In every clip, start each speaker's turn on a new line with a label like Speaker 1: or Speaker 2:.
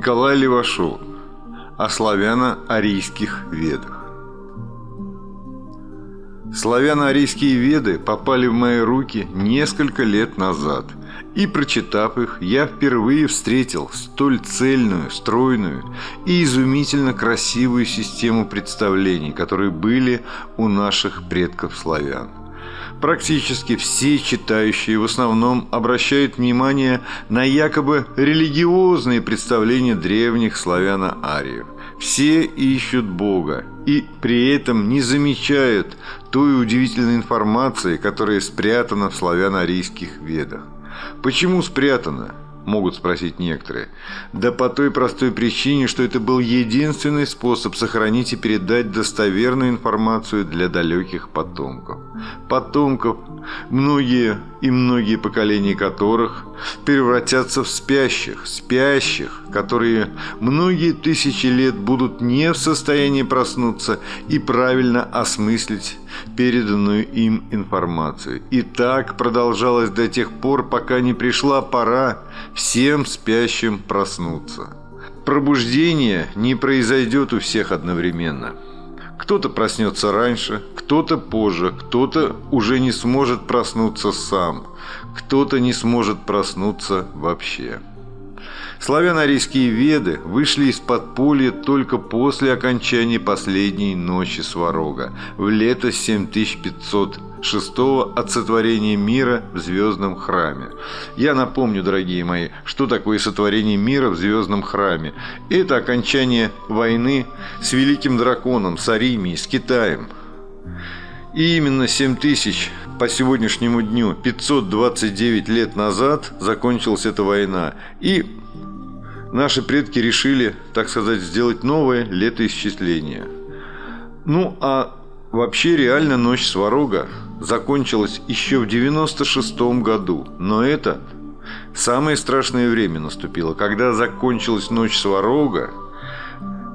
Speaker 1: Николай Левашов о славяно-арийских ведах. Славяно-арийские веды попали в мои руки несколько лет назад, и, прочитав их, я впервые встретил столь цельную, стройную и изумительно красивую систему представлений, которые были у наших предков славян. Практически все читающие в основном обращают внимание на якобы религиозные представления древних славяно-ариев. Все ищут Бога и при этом не замечают той удивительной информации, которая спрятана в славяно-арийских ведах. Почему спрятана? Могут спросить некоторые. Да по той простой причине, что это был единственный способ сохранить и передать достоверную информацию для далеких потомков. Потомков, многие и многие поколения которых превратятся в спящих, спящих, которые многие тысячи лет будут не в состоянии проснуться и правильно осмыслить переданную им информацию. И так продолжалось до тех пор, пока не пришла пора всем спящим проснуться. Пробуждение не произойдет у всех одновременно. Кто-то проснется раньше, кто-то позже, кто-то уже не сможет проснуться сам, кто-то не сможет проснуться вообще. Славяно-арийские веды вышли из подполья только после окончания последней ночи Сварога в лето 7506 от сотворения мира в звездном храме. Я напомню, дорогие мои, что такое сотворение мира в звездном храме. Это окончание войны с великим драконом, с Аримией, с Китаем. И именно 7000 по сегодняшнему дню, 529 лет назад, закончилась эта война. И наши предки решили, так сказать, сделать новое летоисчисление. Ну, а вообще реально ночь Сварога закончилась еще в 96 году. Но это самое страшное время наступило. Когда закончилась ночь Сварога,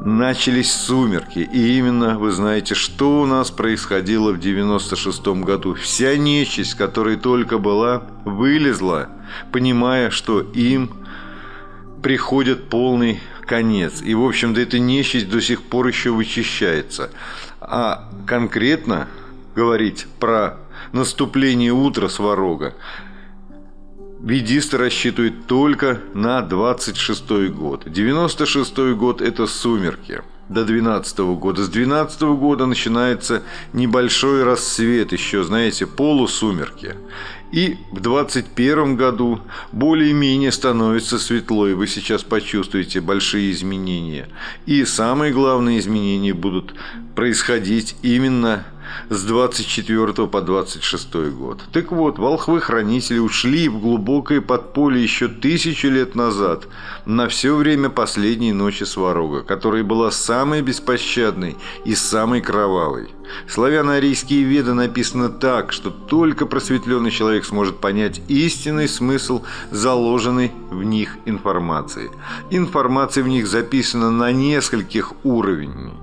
Speaker 1: начались сумерки. И именно, вы знаете, что у нас происходило в 96 году. Вся нечисть, которая только была, вылезла, понимая, что им приходит полный конец. И, в общем-то, эта нечисть до сих пор еще вычищается. А конкретно говорить про наступление утра Сварога ведисты рассчитывают только на 26 год. 96 год – это сумерки до 12 года. С 12 года начинается небольшой рассвет, еще, знаете, полусумерки. И в 21 году более-менее становится светло, и вы сейчас почувствуете большие изменения. И самые главные изменения будут происходить именно с 24 по 26 год. Так вот, волхвы-хранители ушли в глубокое подполье еще тысячу лет назад, на все время последней ночи Сварога, которая была самой беспощадной и самой кровавой. Славяно-арийские веды написаны так, что только просветленный человек сможет понять истинный смысл заложенной в них информации. Информация в них записана на нескольких уровнях,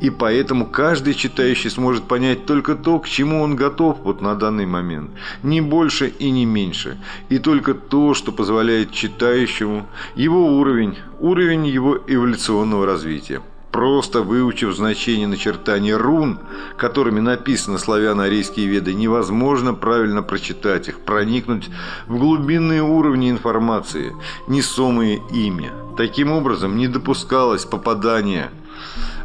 Speaker 1: и поэтому каждый читающий сможет понять только то, к чему он готов вот на данный момент, не больше и не меньше, и только то, что позволяет читающему его уровень, уровень его эволюционного развития просто выучив значение начертания рун, которыми написаны славяно-арийские веды, невозможно правильно прочитать их, проникнуть в глубинные уровни информации, несомые ими. Таким образом, не допускалось попадания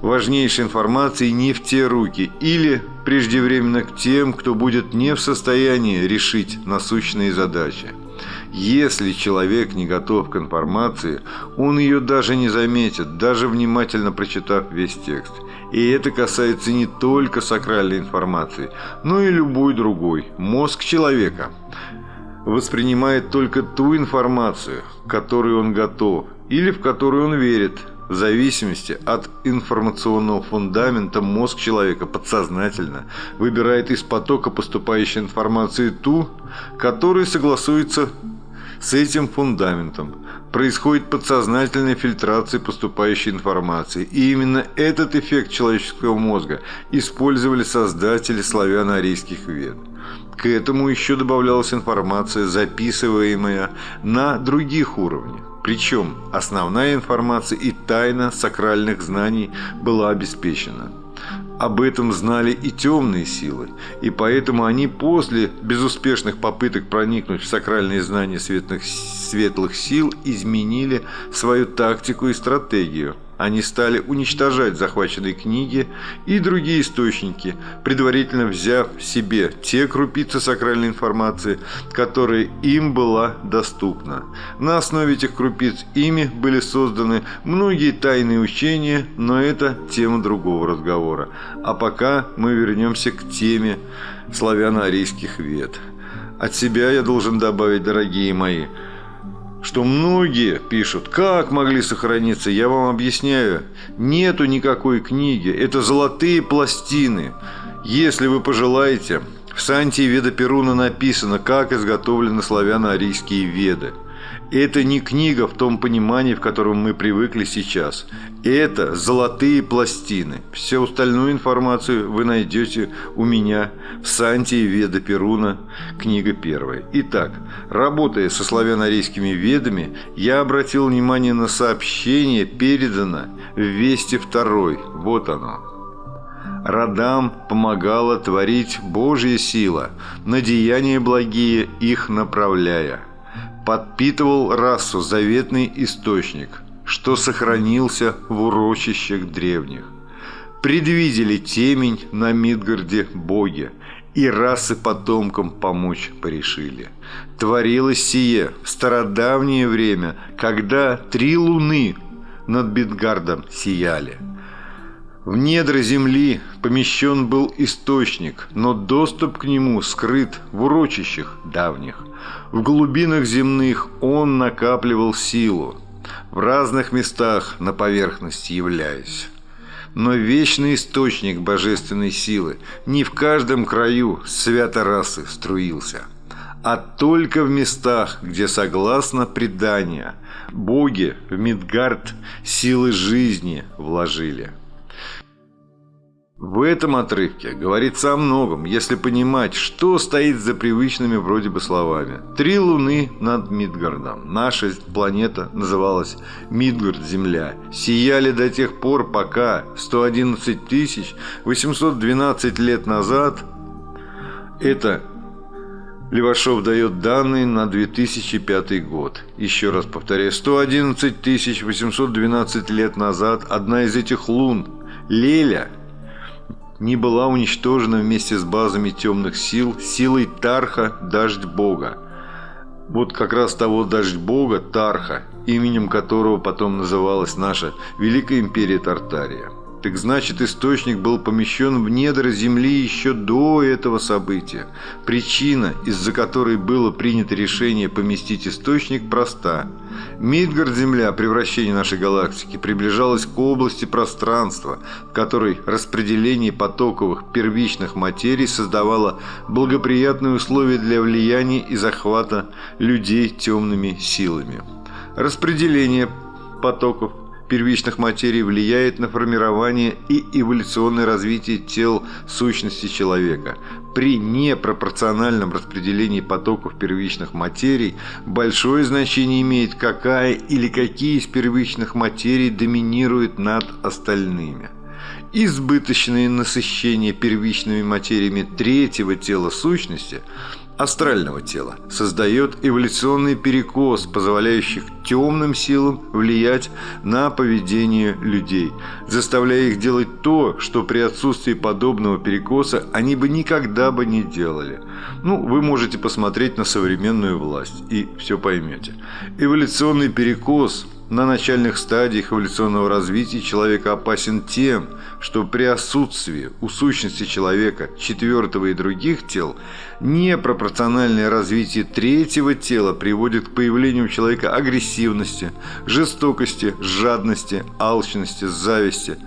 Speaker 1: важнейшей информации не в те руки или преждевременно к тем, кто будет не в состоянии решить насущные задачи. Если человек не готов к информации, он ее даже не заметит, даже внимательно прочитав весь текст. И это касается не только сакральной информации, но и любой другой. Мозг человека воспринимает только ту информацию, к которой он готов или в которую он верит. В зависимости от информационного фундамента мозг человека подсознательно выбирает из потока поступающей информации ту, которая согласуется с этим фундаментом происходит подсознательная фильтрация поступающей информации. И именно этот эффект человеческого мозга использовали создатели славяно-арийских вед. К этому еще добавлялась информация, записываемая на других уровнях. Причем основная информация и тайна сакральных знаний была обеспечена. Об этом знали и темные силы, и поэтому они после безуспешных попыток проникнуть в сакральные знания светлых, светлых сил изменили свою тактику и стратегию – они стали уничтожать захваченные книги и другие источники, предварительно взяв себе те крупицы сакральной информации, которые им была доступна. На основе этих крупиц ими были созданы многие тайные учения, но это тема другого разговора. А пока мы вернемся к теме славяно-арийских вет. От себя я должен добавить, дорогие мои – что многие пишут, как могли сохраниться, я вам объясняю, нету никакой книги, это золотые пластины. Если вы пожелаете, в Сантии Веда Перуна написано, как изготовлены славяно-арийские веды. Это не книга в том понимании, в котором мы привыкли сейчас. Это золотые пластины. Всю остальную информацию вы найдете у меня в Сантии Веда Перуна, книга первая. Итак, работая со славяно-арийскими ведами, я обратил внимание на сообщение, передано в Вести второй. Вот оно. Родам помогала творить Божья сила, на деяния благие их направляя подпитывал расу заветный источник, что сохранился в урочищах древних. Предвидели темень на Мидгарде боги, и расы потомкам помочь порешили. Творилось сие в стародавнее время, когда три луны над Мидгардом сияли. В недра земли помещен был источник, но доступ к нему скрыт в урочищах давних. В глубинах земных он накапливал силу, в разных местах на поверхности являясь. Но вечный источник божественной силы не в каждом краю свято расы струился, а только в местах, где, согласно преданию, боги в Мидгард силы жизни вложили. В этом отрывке говорится о многом, если понимать, что стоит за привычными вроде бы словами. Три луны над Мидгардом. Наша планета называлась Мидгард-Земля. Сияли до тех пор, пока 111 812 лет назад это Левашов дает данные на 2005 год. Еще раз повторяю, 111 812 лет назад одна из этих лун, Леля – не была уничтожена вместе с базами темных сил силой Тарха Дождь Бога. Вот как раз того Дождь Бога, Тарха, именем которого потом называлась наша Великая Империя Тартария. Так значит, источник был помещен в недра Земли еще до этого события. Причина, из-за которой было принято решение поместить источник, проста. Мидгард-Земля, превращение нашей галактики, приближалась к области пространства, в которой распределение потоковых первичных материй создавало благоприятные условия для влияния и захвата людей темными силами. Распределение потоков первичных материй влияет на формирование и эволюционное развитие тел сущности человека. При непропорциональном распределении потоков первичных материй большое значение имеет, какая или какие из первичных материй доминирует над остальными. Избыточное насыщение первичными материями третьего тела сущности – астрального тела, создает эволюционный перекос, позволяющий темным силам влиять на поведение людей, заставляя их делать то, что при отсутствии подобного перекоса они бы никогда бы не делали. Ну, вы можете посмотреть на современную власть и все поймете. Эволюционный перекос на начальных стадиях эволюционного развития человека опасен тем, что при отсутствии у сущности человека четвертого и других тел непропорциональное развитие третьего тела приводит к появлению у человека агрессивности, жестокости, жадности, алчности, зависти,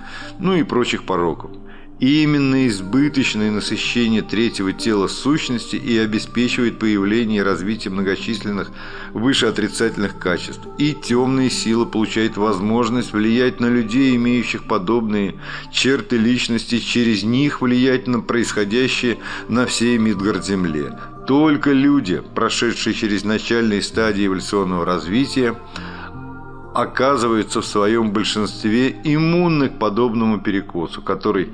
Speaker 1: ну и прочих пороков. И именно избыточное насыщение третьего тела сущности и обеспечивает появление и развитие многочисленных вышеотрицательных качеств. И темные силы получают возможность влиять на людей, имеющих подобные черты личности, через них влиять на происходящее на всей Мидгард-Земле. Только люди, прошедшие через начальные стадии эволюционного развития, оказываются в своем большинстве иммунны к подобному перекосу, который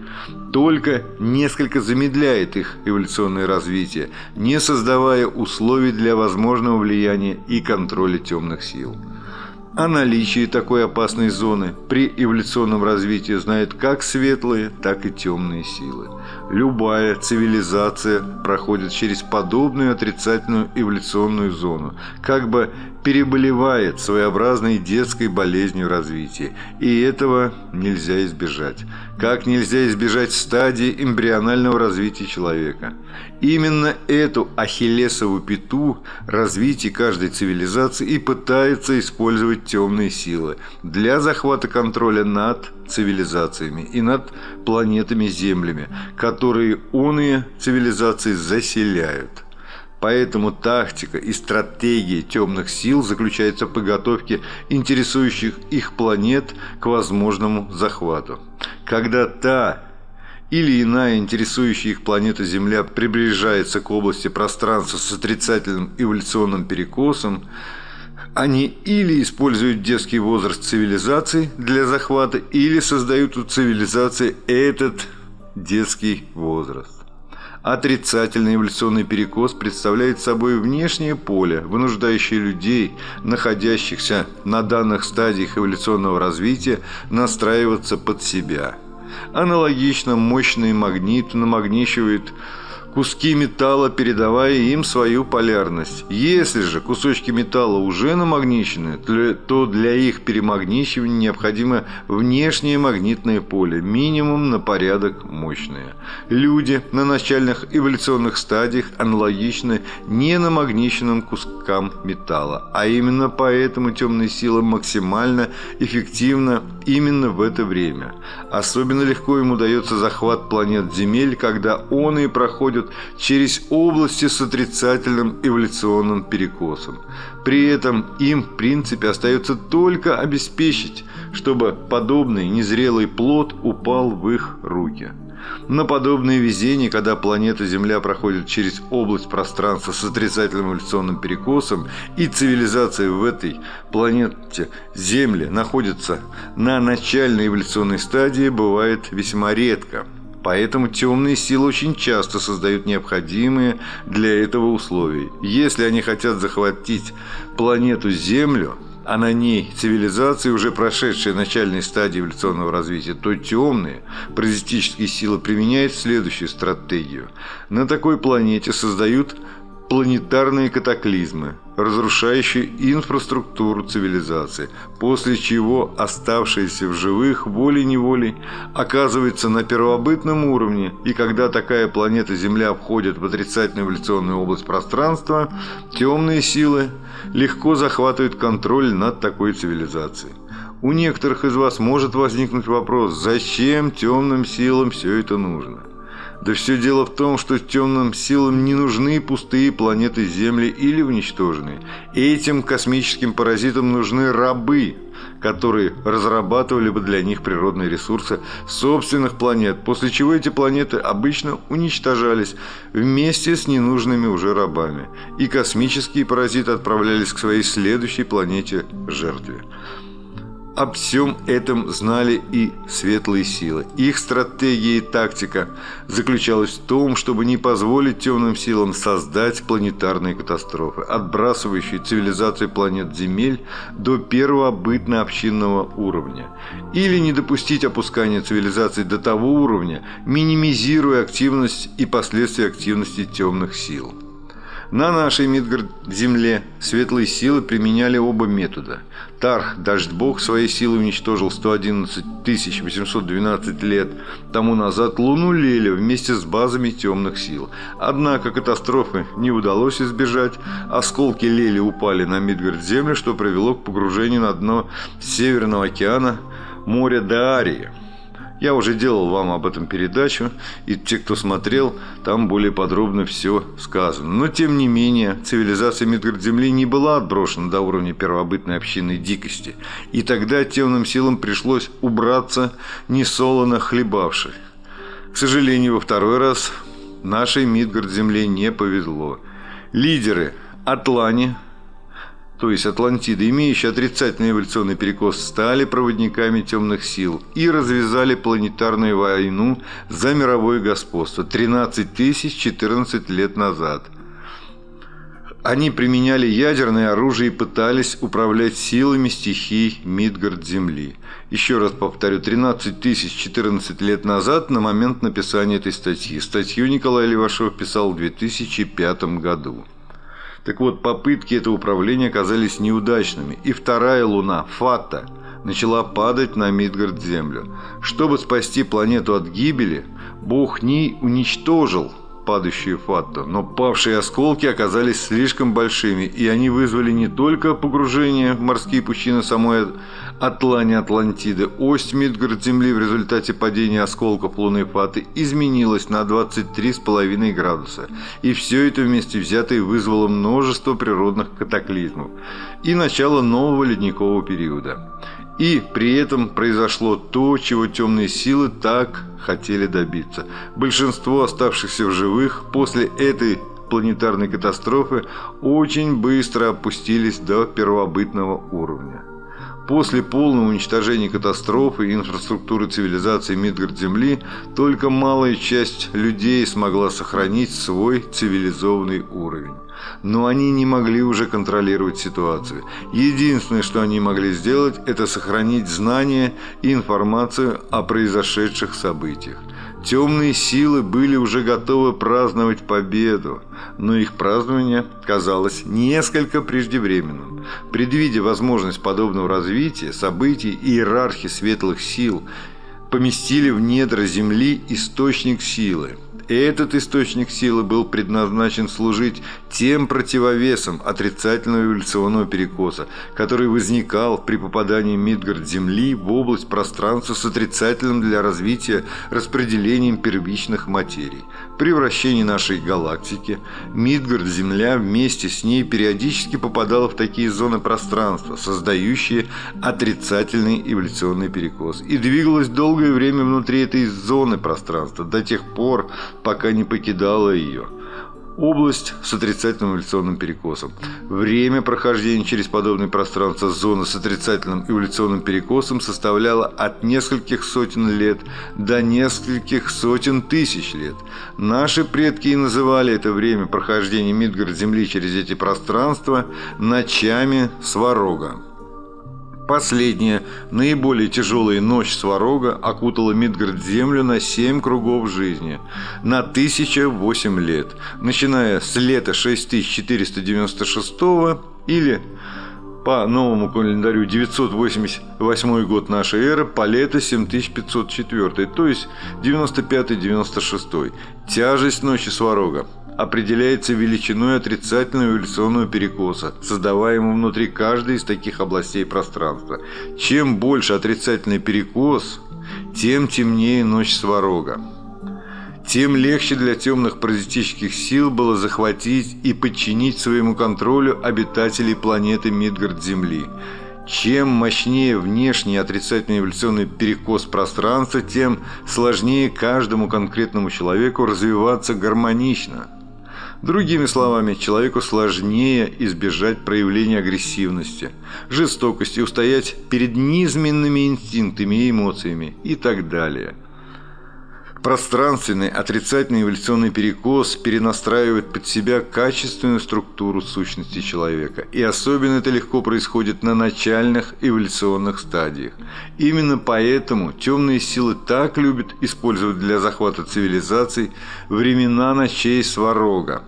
Speaker 1: только несколько замедляет их эволюционное развитие, не создавая условий для возможного влияния и контроля темных сил. О наличии такой опасной зоны при эволюционном развитии знают как светлые, так и темные силы. Любая цивилизация проходит через подобную отрицательную эволюционную зону, как бы переболевает своеобразной детской болезнью развития, и этого нельзя избежать. Как нельзя избежать стадии эмбрионального развития человека. Именно эту ахиллесову пяту развития каждой цивилизации и пытаются использовать темные силы для захвата контроля над цивилизациями и над планетами-землями, которые оные цивилизации заселяют. Поэтому тактика и стратегия темных сил заключается в подготовке интересующих их планет к возможному захвату. Когда та или иная интересующая их планета Земля приближается к области пространства с отрицательным эволюционным перекосом, они или используют детский возраст цивилизации для захвата, или создают у цивилизации этот детский возраст. Отрицательный эволюционный перекос представляет собой внешнее поле, вынуждающее людей, находящихся на данных стадиях эволюционного развития, настраиваться под себя. Аналогично мощный магнит намагничивает куски металла, передавая им свою полярность. Если же кусочки металла уже намагничены, то для их перемагничивания необходимо внешнее магнитное поле, минимум на порядок мощное. Люди на начальных эволюционных стадиях аналогичны ненамагниченным кускам металла, а именно поэтому темные силы максимально эффективна именно в это время. Особенно легко им удается захват планет Земель, когда он и проходит проходят через области с отрицательным эволюционным перекосом. При этом им, в принципе, остается только обеспечить, чтобы подобный незрелый плод упал в их руки. На подобное везение, когда планета Земля проходит через область пространства с отрицательным эволюционным перекосом, и цивилизация в этой планете Земли находится на начальной эволюционной стадии, бывает весьма редко – Поэтому темные силы очень часто создают необходимые для этого условия. Если они хотят захватить планету Землю, а на ней цивилизации, уже прошедшие начальные стадии эволюционного развития, то темные паразитические силы применяют следующую стратегию. На такой планете создают планетарные катаклизмы, разрушающие инфраструктуру цивилизации, после чего оставшиеся в живых волей-неволей оказываются на первобытном уровне, и когда такая планета Земля входит в отрицательную эволюционную область пространства, темные силы легко захватывают контроль над такой цивилизацией. У некоторых из вас может возникнуть вопрос, зачем темным силам все это нужно? Да все дело в том, что темным силам не нужны пустые планеты Земли или уничтоженные. Этим космическим паразитам нужны рабы, которые разрабатывали бы для них природные ресурсы собственных планет, после чего эти планеты обычно уничтожались вместе с ненужными уже рабами, и космические паразиты отправлялись к своей следующей планете жертве. Об всем этом знали и светлые силы. Их стратегия и тактика заключалась в том, чтобы не позволить темным силам создать планетарные катастрофы, отбрасывающие цивилизацию планет Земель до первобытно-общинного уровня, или не допустить опускания цивилизации до того уровня, минимизируя активность и последствия активности темных сил. На нашей Мидгард-земле светлые силы применяли оба метода. Тарх, Дождь-бог, своей силой уничтожил 111 812 лет тому назад Луну Леля вместе с базами темных сил. Однако катастрофы не удалось избежать. Осколки Лели упали на Мидгард-землю, что привело к погружению на дно Северного океана моря Даарии. Я уже делал вам об этом передачу, и те, кто смотрел, там более подробно все сказано. Но, тем не менее, цивилизация Мидгард-Земли не была отброшена до уровня первобытной общинной дикости, и тогда темным силам пришлось убраться несолоно хлебавшей. К сожалению, во второй раз нашей Мидгард-Земле не повезло. Лидеры Атлани, то есть Атлантида, имеющие отрицательный эволюционный перекос, стали проводниками темных сил и развязали планетарную войну за мировое господство 13 тысяч 14 лет назад. Они применяли ядерное оружие и пытались управлять силами стихий Мидгард Земли. Еще раз повторю, 13 тысяч 14 лет назад на момент написания этой статьи. Статью Николай Левашов писал в 2005 году. Так вот, попытки этого управления оказались неудачными, и вторая луна, Фата, начала падать на Мидгард-Землю. Чтобы спасти планету от гибели, бог Ни уничтожил падающую Фатту, но павшие осколки оказались слишком большими, и они вызвали не только погружение в морские пучины самой Атлани Атлантиды. Ось Мидгард Земли в результате падения осколков Луны Фаты изменилась на 23,5 градуса, и все это вместе взятое вызвало множество природных катаклизмов и начало нового ледникового периода. И при этом произошло то, чего темные силы так хотели добиться. Большинство оставшихся в живых после этой планетарной катастрофы очень быстро опустились до первобытного уровня. После полного уничтожения катастрофы и инфраструктуры цивилизации Мидгард-Земли только малая часть людей смогла сохранить свой цивилизованный уровень. Но они не могли уже контролировать ситуацию. Единственное, что они могли сделать, это сохранить знания и информацию о произошедших событиях. Темные силы были уже готовы праздновать победу, но их празднование казалось несколько преждевременным. Предвидя возможность подобного развития событий, иерархи светлых сил поместили в недра Земли источник силы – этот источник силы был предназначен служить тем противовесом отрицательного эволюционного перекоса, который возникал при попадании Мидгард-Земли в область пространства с отрицательным для развития распределением первичных материй. При вращении нашей галактики Мидгард-Земля вместе с ней периодически попадала в такие зоны пространства, создающие отрицательный эволюционный перекос, и двигалась долгое время внутри этой зоны пространства, до тех пор, пока не покидала ее. Область с отрицательным эволюционным перекосом. Время прохождения через подобное пространство зоны с отрицательным эволюционным перекосом составляло от нескольких сотен лет до нескольких сотен тысяч лет. Наши предки и называли это время прохождения Мидгард Земли через эти пространства ночами Сварога. Последняя, наиболее тяжелая ночь Сварога окутала Мидгард-Землю на семь кругов жизни, на 1008 лет, начиная с лета 6496 или по новому календарю 988 год нашей эры по лето 7504, то есть 95-96. Тяжесть ночи Сварога определяется величиной отрицательного эволюционного перекоса, создаваемого внутри каждой из таких областей пространства. Чем больше отрицательный перекос, тем темнее ночь Сварога. Тем легче для темных паразитических сил было захватить и подчинить своему контролю обитателей планеты Мидгард-Земли – чем мощнее внешний отрицательный эволюционный перекос пространства, тем сложнее каждому конкретному человеку развиваться гармонично. Другими словами, человеку сложнее избежать проявления агрессивности, жестокости, устоять перед низменными инстинктами и эмоциями и так далее. Пространственный отрицательный эволюционный перекос перенастраивает под себя качественную структуру сущности человека. И особенно это легко происходит на начальных эволюционных стадиях. Именно поэтому темные силы так любят использовать для захвата цивилизаций времена ночей Сварога.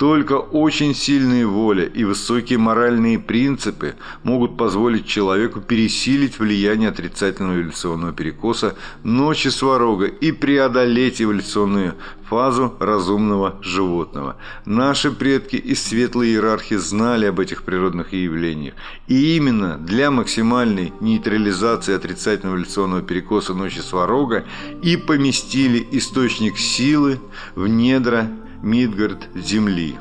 Speaker 1: Только очень сильная воля и высокие моральные принципы могут позволить человеку пересилить влияние отрицательного эволюционного перекоса ночи сварога и преодолеть эволюционную фазу разумного животного. Наши предки из светлой иерархии знали об этих природных явлениях. И именно для максимальной нейтрализации отрицательного эволюционного перекоса ночи сварога и поместили источник силы в недра Мидгард земли.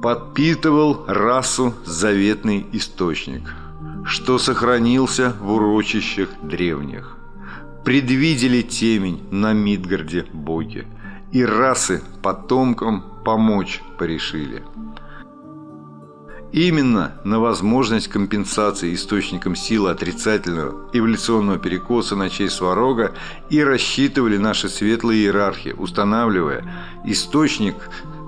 Speaker 1: Подпитывал расу заветный источник, что сохранился в урочищах древних. Предвидели темень на Мидгарде боги, и расы потомкам помочь порешили. Именно на возможность компенсации источником силы отрицательного эволюционного перекоса на честь Сварога и рассчитывали наши светлые иерархи, устанавливая источник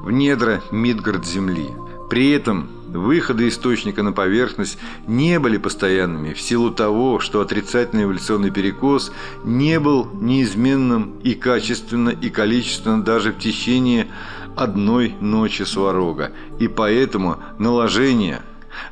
Speaker 1: в недра Мидгард Земли. При этом выходы источника на поверхность не были постоянными в силу того, что отрицательный эволюционный перекос не был неизменным и качественно, и количественно даже в течение одной ночи сварога, и поэтому наложение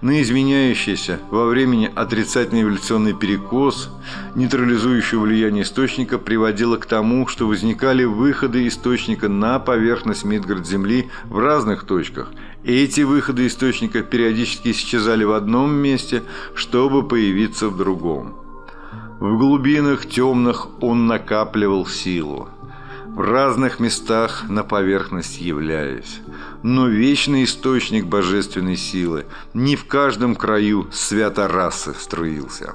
Speaker 1: на изменяющийся во времени отрицательный эволюционный перекос, нейтрализующее влияние источника, приводило к тому, что возникали выходы источника на поверхность Мидгард Земли в разных точках. Эти выходы источника периодически исчезали в одном месте, чтобы появиться в другом. В глубинах темных он накапливал силу в разных местах на поверхность являясь. Но вечный источник божественной силы не в каждом краю свято расы струился.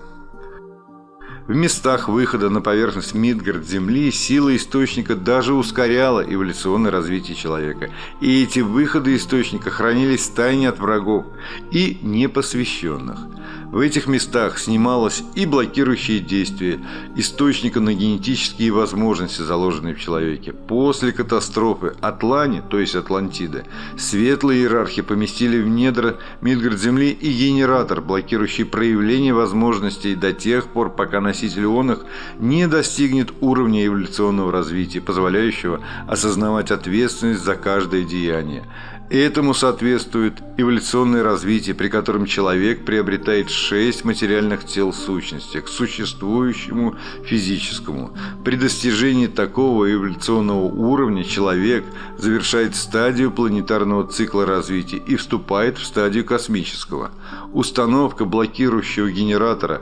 Speaker 1: В местах выхода на поверхность Мидгард Земли сила источника даже ускоряла эволюционное развитие человека. И эти выходы источника хранились в тайне от врагов и непосвященных – в этих местах снималось и блокирующее действие источника на генетические возможности, заложенные в человеке. После катастрофы Атлани, то есть Атлантиды, светлые иерархи поместили в недра Мидгард Земли и генератор, блокирующий проявление возможностей до тех пор, пока носитель ионах не достигнет уровня эволюционного развития, позволяющего осознавать ответственность за каждое деяние. Этому соответствует эволюционное развитие, при котором человек приобретает шесть материальных тел сущности к существующему физическому. При достижении такого эволюционного уровня человек завершает стадию планетарного цикла развития и вступает в стадию космического. Установка блокирующего генератора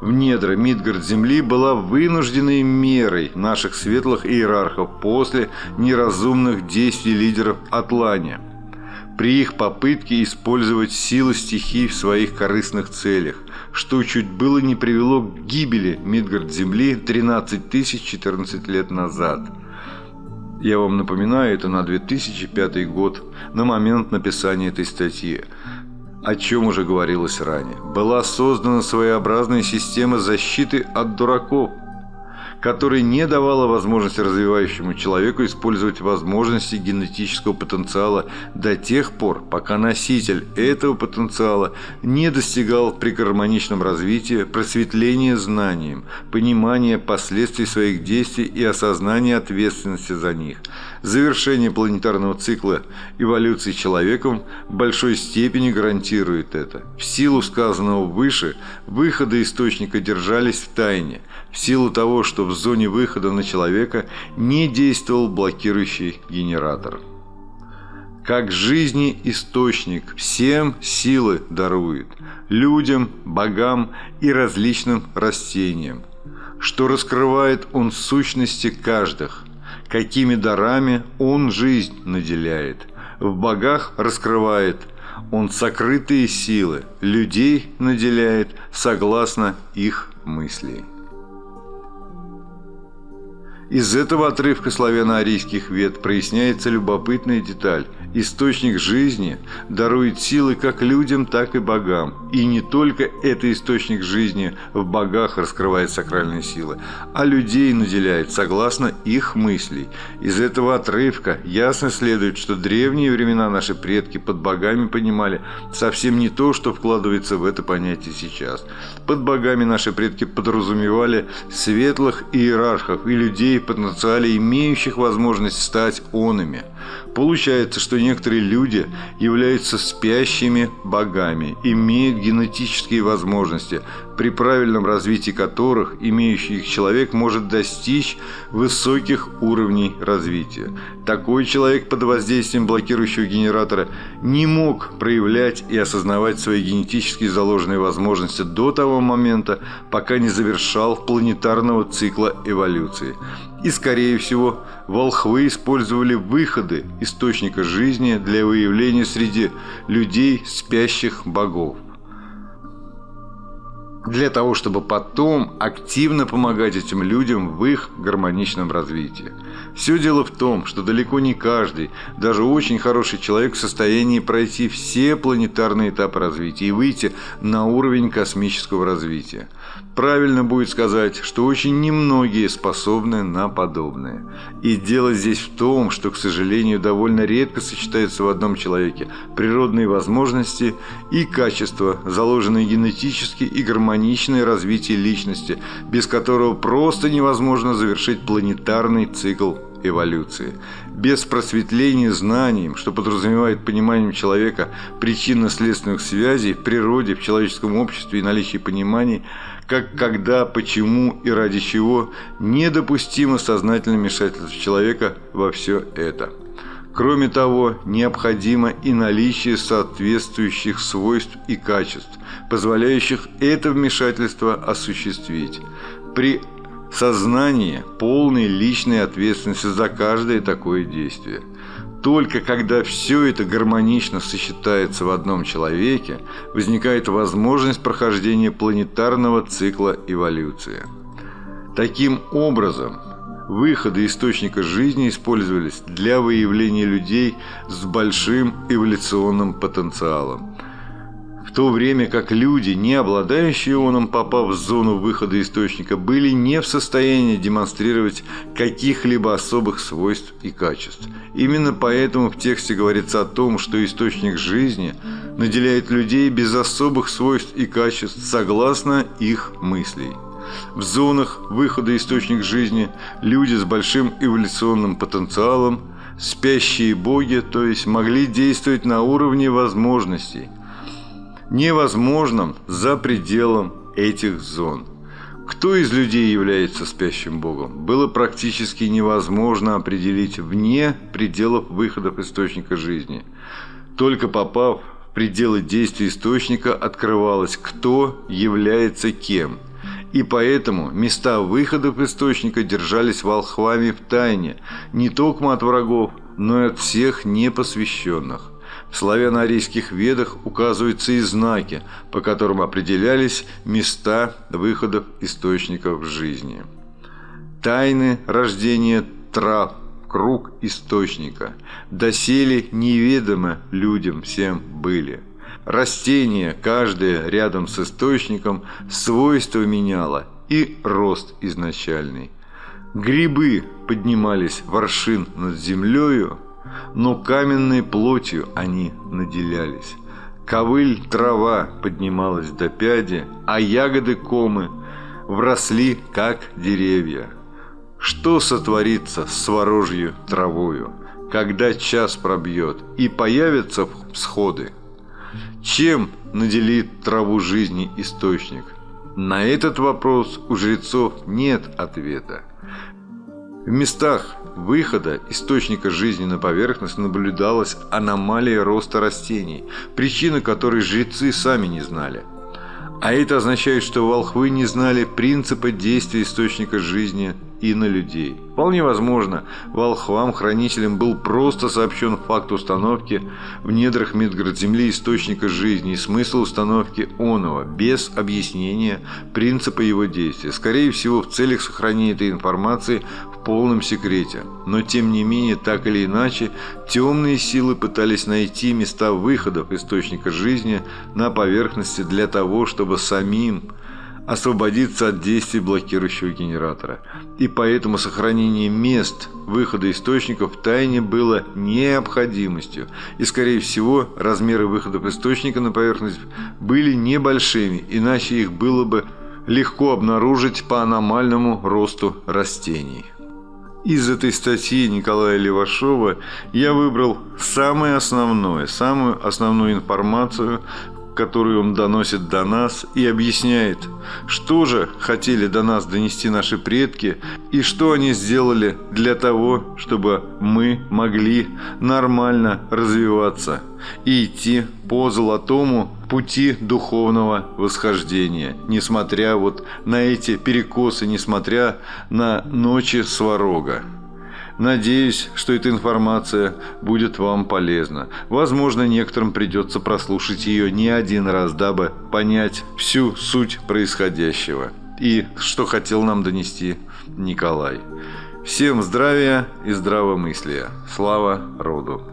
Speaker 1: в недра Мидгард Земли была вынужденной мерой наших светлых иерархов после неразумных действий лидеров Атлания при их попытке использовать силы стихий в своих корыстных целях, что чуть было не привело к гибели Мидгард-Земли 13 тысяч 14 лет назад. Я вам напоминаю, это на 2005 год, на момент написания этой статьи о чем уже говорилось ранее. Была создана своеобразная система защиты от дураков, которая не давала возможности развивающему человеку использовать возможности генетического потенциала до тех пор, пока носитель этого потенциала не достигал при гармоничном развитии просветления знанием, понимания последствий своих действий и осознания ответственности за них. Завершение планетарного цикла эволюции человеком в большой степени гарантирует это. В силу сказанного выше, выходы источника держались в тайне – в силу того, что в зоне выхода на человека не действовал блокирующий генератор. Как жизни источник всем силы дарует, людям, богам и различным растениям, что раскрывает он сущности каждых, какими дарами он жизнь наделяет, в богах раскрывает он сокрытые силы, людей наделяет согласно их мыслей. Из этого отрывка славяно-арийских вет проясняется любопытная деталь. Источник жизни дарует силы как людям, так и богам. И не только это источник жизни в богах раскрывает сакральные силы, а людей наделяет согласно их мыслей. Из этого отрывка ясно следует, что древние времена наши предки под богами понимали совсем не то, что вкладывается в это понятие сейчас. Под богами наши предки подразумевали светлых иерархов и людей, потенциале имеющих возможность стать онами. Получается, что некоторые люди являются спящими богами, имеют генетические возможности, при правильном развитии которых имеющий их человек может достичь высоких уровней развития. Такой человек под воздействием блокирующего генератора не мог проявлять и осознавать свои генетически заложенные возможности до того момента, пока не завершал планетарного цикла эволюции. И, скорее всего, волхвы использовали выходы источника жизни для выявления среди людей спящих богов. Для того, чтобы потом активно помогать этим людям в их гармоничном развитии. Все дело в том, что далеко не каждый, даже очень хороший человек в состоянии пройти все планетарные этапы развития и выйти на уровень космического развития. Правильно будет сказать, что очень немногие способны на подобное. И дело здесь в том, что, к сожалению, довольно редко сочетаются в одном человеке природные возможности и качества, заложенные генетически и гармоничное развитие личности, без которого просто невозможно завершить планетарный цикл эволюции. Без просветления знанием, что подразумевает пониманием человека причинно-следственных связей в природе, в человеческом обществе и наличии пониманий, как, когда, почему и ради чего, недопустимо сознательное вмешательство человека во все это. Кроме того, необходимо и наличие соответствующих свойств и качеств, позволяющих это вмешательство осуществить. При сознании полной личной ответственности за каждое такое действие. Только когда все это гармонично сочетается в одном человеке, возникает возможность прохождения планетарного цикла эволюции. Таким образом, выходы источника жизни использовались для выявления людей с большим эволюционным потенциалом – в то время как люди, не обладающие ионом, попав в зону выхода источника, были не в состоянии демонстрировать каких-либо особых свойств и качеств. Именно поэтому в тексте говорится о том, что источник жизни наделяет людей без особых свойств и качеств согласно их мыслей. В зонах выхода источник жизни люди с большим эволюционным потенциалом, спящие боги, то есть могли действовать на уровне возможностей – невозможным за пределом этих зон. Кто из людей является спящим богом, было практически невозможно определить вне пределов выходов источника жизни. Только попав в пределы действия источника, открывалось, кто является кем. И поэтому места выходов источника держались волхвами в тайне, не только от врагов, но и от всех непосвященных. В славяно-арийских ведах указываются и знаки, по которым определялись места выходов источников жизни. Тайны рождения трав, круг источника, доселе неведомо людям всем были. Растение, каждое рядом с источником, свойства меняло и рост изначальный. Грибы поднимались воршин над землею, но каменной плотью они наделялись. Ковыль трава поднималась до пяди, а ягоды комы вросли, как деревья. Что сотворится с ворожью травою, когда час пробьет и появятся всходы? Чем наделит траву жизни источник? На этот вопрос у жрецов нет ответа. В местах выхода источника жизни на поверхность наблюдалась аномалия роста растений, причины которой жрецы сами не знали. А это означает, что волхвы не знали принципа действия источника жизни и на людей. Вполне возможно, волхвам-хранителям был просто сообщен факт установки в недрах Медгород-Земли источника жизни и смысл установки оного, без объяснения принципа его действия. Скорее всего, в целях сохранения этой информации в полном секрете. Но тем не менее, так или иначе, темные силы пытались найти места выходов источника жизни на поверхности для того, чтобы самим освободиться от действий блокирующего генератора. И поэтому сохранение мест выхода источников в тайне было необходимостью. И, скорее всего, размеры выходов источника на поверхность были небольшими, иначе их было бы легко обнаружить по аномальному росту растений. Из этой статьи Николая Левашова я выбрал самое основное, самую основную информацию, которую он доносит до нас и объясняет, что же хотели до нас донести наши предки и что они сделали для того, чтобы мы могли нормально развиваться и идти по золотому пути духовного восхождения, несмотря вот на эти перекосы, несмотря на ночи сварога. Надеюсь, что эта информация будет вам полезна. Возможно, некоторым придется прослушать ее не один раз, дабы понять всю суть происходящего и что хотел нам донести Николай. Всем здравия и здравомыслия. Слава роду!